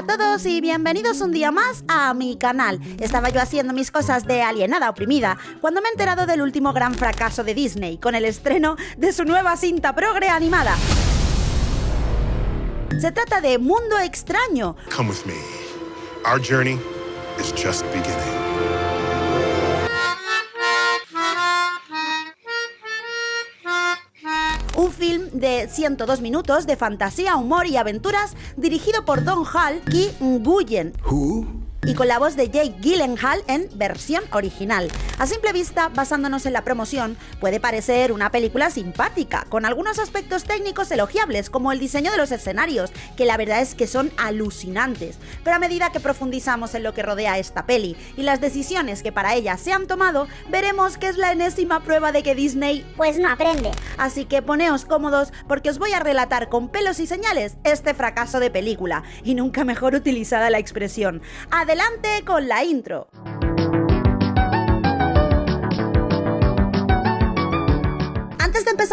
a todos y bienvenidos un día más a mi canal. Estaba yo haciendo mis cosas de alienada oprimida cuando me he enterado del último gran fracaso de Disney con el estreno de su nueva cinta progre animada. Se trata de Mundo Extraño. Come with me. Our journey is just. De 102 minutos de fantasía, humor y aventuras dirigido por Don Hall Ki Nguyen y con la voz de Jake Gyllenhaal en versión original. A simple vista, basándonos en la promoción, puede parecer una película simpática, con algunos aspectos técnicos elogiables, como el diseño de los escenarios, que la verdad es que son alucinantes. Pero a medida que profundizamos en lo que rodea esta peli y las decisiones que para ella se han tomado, veremos que es la enésima prueba de que Disney pues no aprende. Así que poneos cómodos porque os voy a relatar con pelos y señales este fracaso de película, y nunca mejor utilizada la expresión adelante con la intro.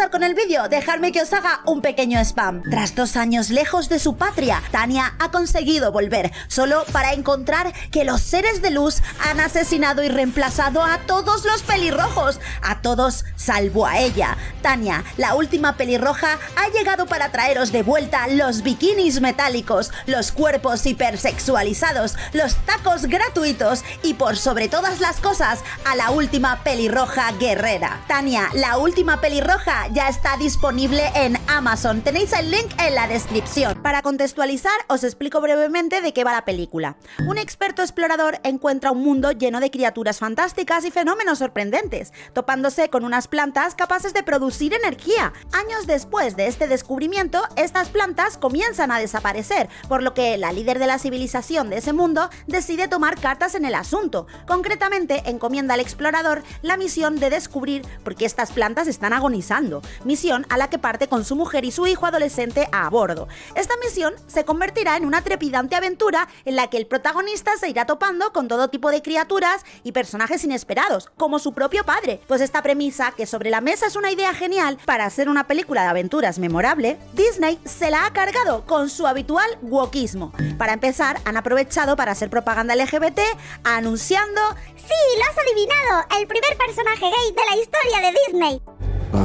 Con el vídeo, dejadme que os haga un pequeño spam. Tras dos años lejos de su patria, Tania ha conseguido volver, solo para encontrar que los seres de luz han asesinado y reemplazado a todos los pelirrojos, a todos salvo a ella. Tania, la última pelirroja, ha llegado para traeros de vuelta los bikinis metálicos, los cuerpos hipersexualizados, los tacos gratuitos y por sobre todas las cosas, a la última pelirroja guerrera. Tania, la última pelirroja ya está disponible en Amazon. Tenéis el link en la descripción. Para contextualizar, os explico brevemente de qué va la película. Un experto explorador encuentra un mundo lleno de criaturas fantásticas y fenómenos sorprendentes, topándose con unas plantas capaces de producir energía. Años después de este descubrimiento, estas plantas comienzan a desaparecer, por lo que la líder de la civilización de ese mundo decide tomar cartas en el asunto. Concretamente, encomienda al explorador la misión de descubrir por qué estas plantas están agonizando misión a la que parte con su mujer y su hijo adolescente a bordo. Esta misión se convertirá en una trepidante aventura en la que el protagonista se irá topando con todo tipo de criaturas y personajes inesperados, como su propio padre, pues esta premisa, que sobre la mesa es una idea genial para hacer una película de aventuras memorable, Disney se la ha cargado con su habitual wokismo. Para empezar, han aprovechado para hacer propaganda LGBT anunciando ¡Sí, lo has adivinado! El primer personaje gay de la historia de Disney.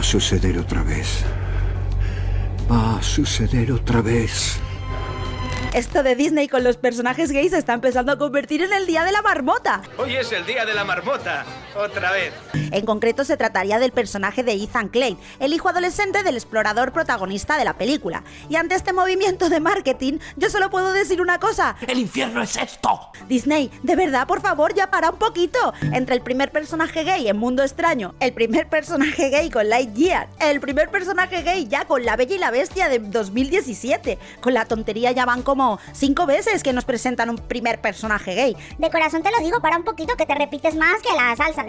Va a suceder otra vez. Va a suceder otra vez. Esto de Disney con los personajes gays se está empezando a convertir en el Día de la Marmota. Hoy es el Día de la Marmota, otra vez. En concreto se trataría del personaje de Ethan Klein, el hijo adolescente del explorador protagonista de la película. Y ante este movimiento de marketing, yo solo puedo decir una cosa. ¡El infierno es esto! Disney, de verdad, por favor, ya para un poquito. Entre el primer personaje gay en Mundo Extraño, el primer personaje gay con Lightyear, el primer personaje gay ya con La Bella y la Bestia de 2017, con la tontería ya van como cinco veces que nos presentan un primer personaje gay. De corazón te lo digo, para un poquito que te repites más que la salsa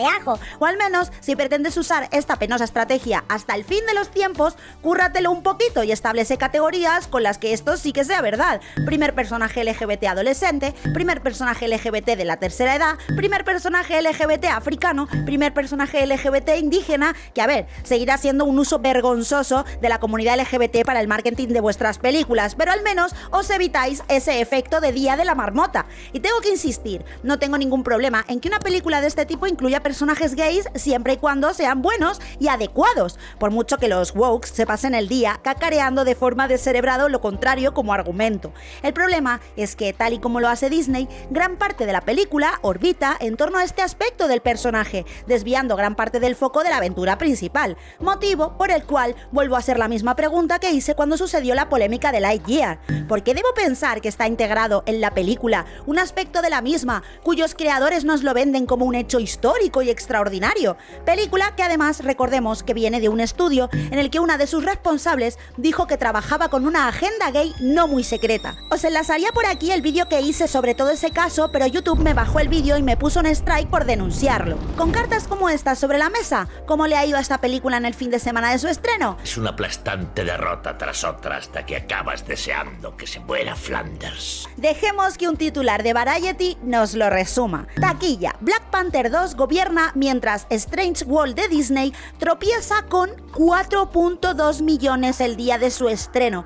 O al menos, si pretendes usar esta penosa estrategia hasta el fin de los tiempos, cúrratelo un poquito y establece categorías con las que esto sí que sea verdad. Primer personaje LGBT adolescente, primer personaje LGBT de la tercera edad, primer personaje LGBT africano, primer personaje LGBT indígena, que a ver, seguirá siendo un uso vergonzoso de la comunidad LGBT para el marketing de vuestras películas, pero al menos os evitáis ese efecto de Día de la Marmota. Y tengo que insistir, no tengo ningún problema en que una película de este tipo incluya personajes gays siempre y cuando sean buenos y adecuados, por mucho que los wokes se pasen el día cacareando de forma descerebrado lo contrario como argumento. El problema es que, tal y como lo hace Disney, gran parte de la película orbita en torno a este aspecto del personaje, desviando gran parte del foco de la aventura principal, motivo por el cual vuelvo a hacer la misma pregunta que hice cuando sucedió la polémica de Lightyear. ¿Por qué debo pensar que está integrado en la película un aspecto de la misma, cuyos creadores nos lo venden como un hecho histórico y extraordinario. Película que además recordemos que viene de un estudio en el que una de sus responsables dijo que trabajaba con una agenda gay no muy secreta. Os enlazaría por aquí el vídeo que hice sobre todo ese caso, pero YouTube me bajó el vídeo y me puso un strike por denunciarlo. Con cartas como estas sobre la mesa, ¿cómo le ha ido a esta película en el fin de semana de su estreno? Es una aplastante derrota tras otra hasta que acabas deseando que se muera Flanders. Dejemos que un titular de Variety nos lo resuma. Taquilla, Black Panther 2 gobierna mientras Strange World de Disney tropieza con 4.2 millones el día de su estreno.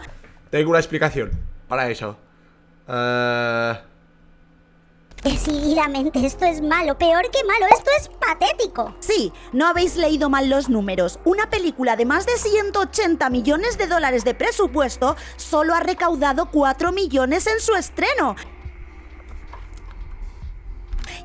Tengo una explicación para eso. Eh, Decididamente esto es malo, peor que malo, esto es patético. Sí, no habéis leído mal los números. Una película de más de 180 millones de dólares de presupuesto solo ha recaudado 4 millones en su estreno.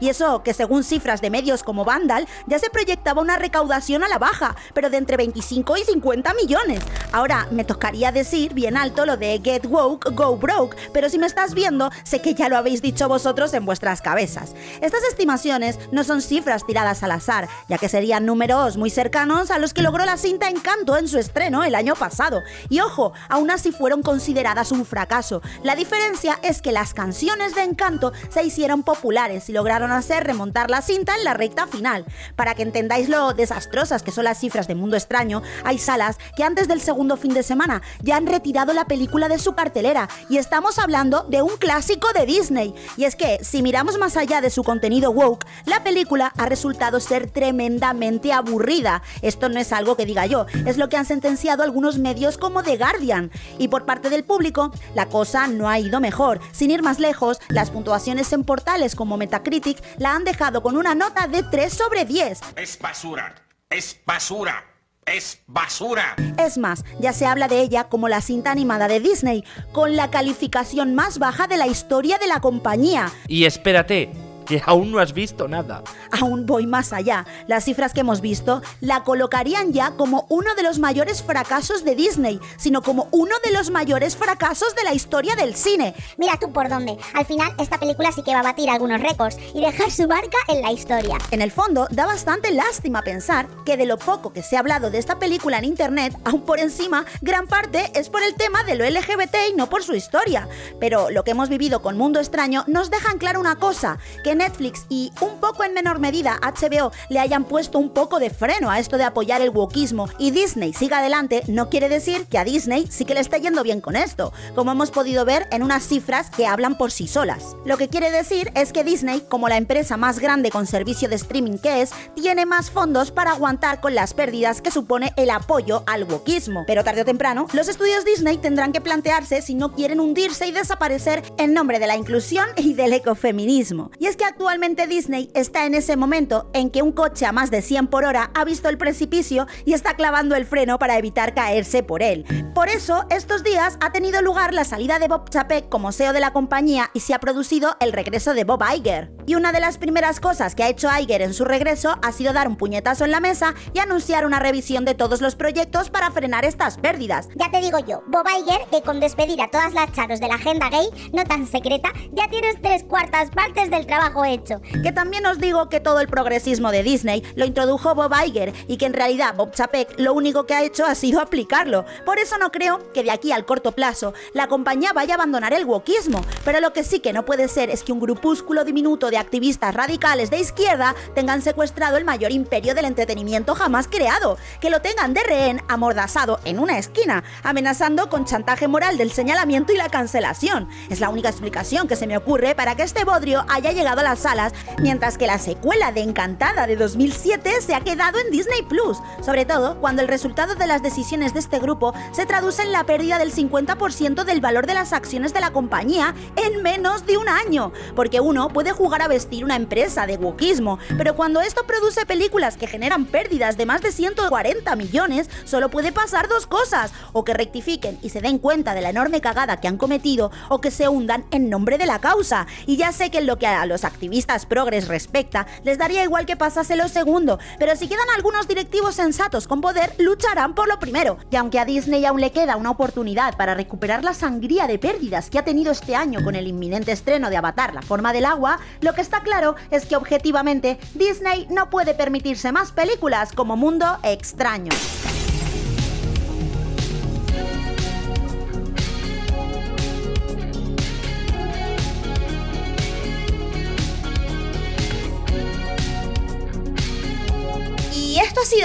Y eso que según cifras de medios como Vandal ya se proyectaba una recaudación a la baja, pero de entre 25 y 50 millones. Ahora me tocaría decir bien alto lo de Get Woke, Go Broke, pero si me estás viendo, sé que ya lo habéis dicho vosotros en vuestras cabezas. Estas estimaciones no son cifras tiradas al azar, ya que serían números muy cercanos a los que logró la cinta Encanto en su estreno el año pasado. Y ojo, aún así fueron consideradas un fracaso. La diferencia es que las canciones de Encanto se hicieron populares y lograron hacer remontar la cinta en la recta final. Para que entendáis lo desastrosas que son las cifras de Mundo Extraño, hay salas que antes del segundo fin de semana ya han retirado la película de su cartelera y estamos hablando de un clásico de Disney. Y es que, si miramos más allá de su contenido woke, la película ha resultado ser tremendamente aburrida. Esto no es algo que diga yo, es lo que han sentenciado algunos medios como The Guardian. Y por parte del público, la cosa no ha ido mejor. Sin ir más lejos, las puntuaciones en portales como Metacritic la han dejado con una nota de 3 sobre 10. Es basura, es basura. Es basura. Es más, ya se habla de ella como la cinta animada de Disney, con la calificación más baja de la historia de la compañía. Y espérate, que aún no has visto nada. Aún voy más allá. Las cifras que hemos visto la colocarían ya como uno de los mayores fracasos de Disney, sino como uno de los mayores fracasos de la historia del cine. Mira tú por dónde. Al final esta película sí que va a batir algunos récords y dejar su marca en la historia. En el fondo, da bastante lástima pensar que de lo poco que se ha hablado de esta película en internet, aún por encima, gran parte es por el tema de lo LGBT y no por su historia. Pero lo que hemos vivido con Mundo Extraño nos deja en claro una cosa, que Netflix y un poco en menor medida HBO le hayan puesto un poco de freno a esto de apoyar el wokismo y Disney siga adelante no quiere decir que a Disney sí que le está yendo bien con esto, como hemos podido ver en unas cifras que hablan por sí solas. Lo que quiere decir es que Disney, como la empresa más grande con servicio de streaming que es, tiene más fondos para aguantar con las pérdidas que supone el apoyo al wokismo. Pero tarde o temprano, los estudios Disney tendrán que plantearse si no quieren hundirse y desaparecer en nombre de la inclusión y del ecofeminismo. Y es que actualmente Disney está en ese momento en que un coche a más de 100 por hora ha visto el precipicio y está clavando el freno para evitar caerse por él. Por eso, estos días ha tenido lugar la salida de Bob Chapek como CEO de la compañía y se ha producido el regreso de Bob Iger. Y una de las primeras cosas que ha hecho Iger en su regreso ha sido dar un puñetazo en la mesa y anunciar una revisión de todos los proyectos para frenar estas pérdidas. Ya te digo yo, Bob Iger, que con despedir a todas las charos de la agenda gay, no tan secreta, ya tienes tres cuartas partes del trabajo hecho. Que también os digo que todo el progresismo de Disney lo introdujo Bob Iger y que en realidad Bob Chapek lo único que ha hecho ha sido aplicarlo. Por eso no creo que de aquí al corto plazo la compañía vaya a abandonar el wokismo, pero lo que sí que no puede ser es que un grupúsculo diminuto de activistas radicales de izquierda tengan secuestrado el mayor imperio del entretenimiento jamás creado, que lo tengan de rehén amordazado en una esquina, amenazando con chantaje moral del señalamiento y la cancelación. Es la única explicación que se me ocurre para que este bodrio haya llegado a las salas mientras que la secuela de Encantada de 2007 se ha quedado en Disney Plus, sobre todo cuando el resultado de las decisiones de este grupo se traduce en la pérdida del 50% del valor de las acciones de la compañía en menos de un año, porque uno puede jugar a vestir una empresa de wokismo, pero cuando esto produce películas que generan pérdidas de más de 140 millones, solo puede pasar dos cosas, o que rectifiquen y se den cuenta de la enorme cagada que han cometido, o que se hundan en nombre de la causa. Y ya sé que en lo que a los activistas progres respecta, les daría igual que pasase lo segundo, pero si quedan algunos directivos sensatos con poder, lucharán por lo primero. Y aunque a Disney aún le queda una oportunidad para recuperar la sangría de pérdidas que ha tenido este año con el inminente estreno de Avatar, la forma del agua, lo que está claro es que objetivamente Disney no puede permitirse más películas como Mundo Extraño.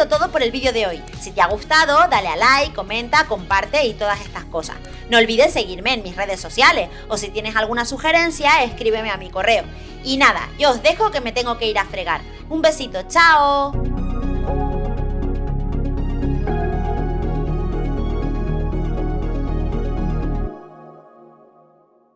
Todo por el vídeo de hoy. Si te ha gustado, dale a like, comenta, comparte y todas estas cosas. No olvides seguirme en mis redes sociales o si tienes alguna sugerencia, escríbeme a mi correo. Y nada, yo os dejo que me tengo que ir a fregar. Un besito, chao.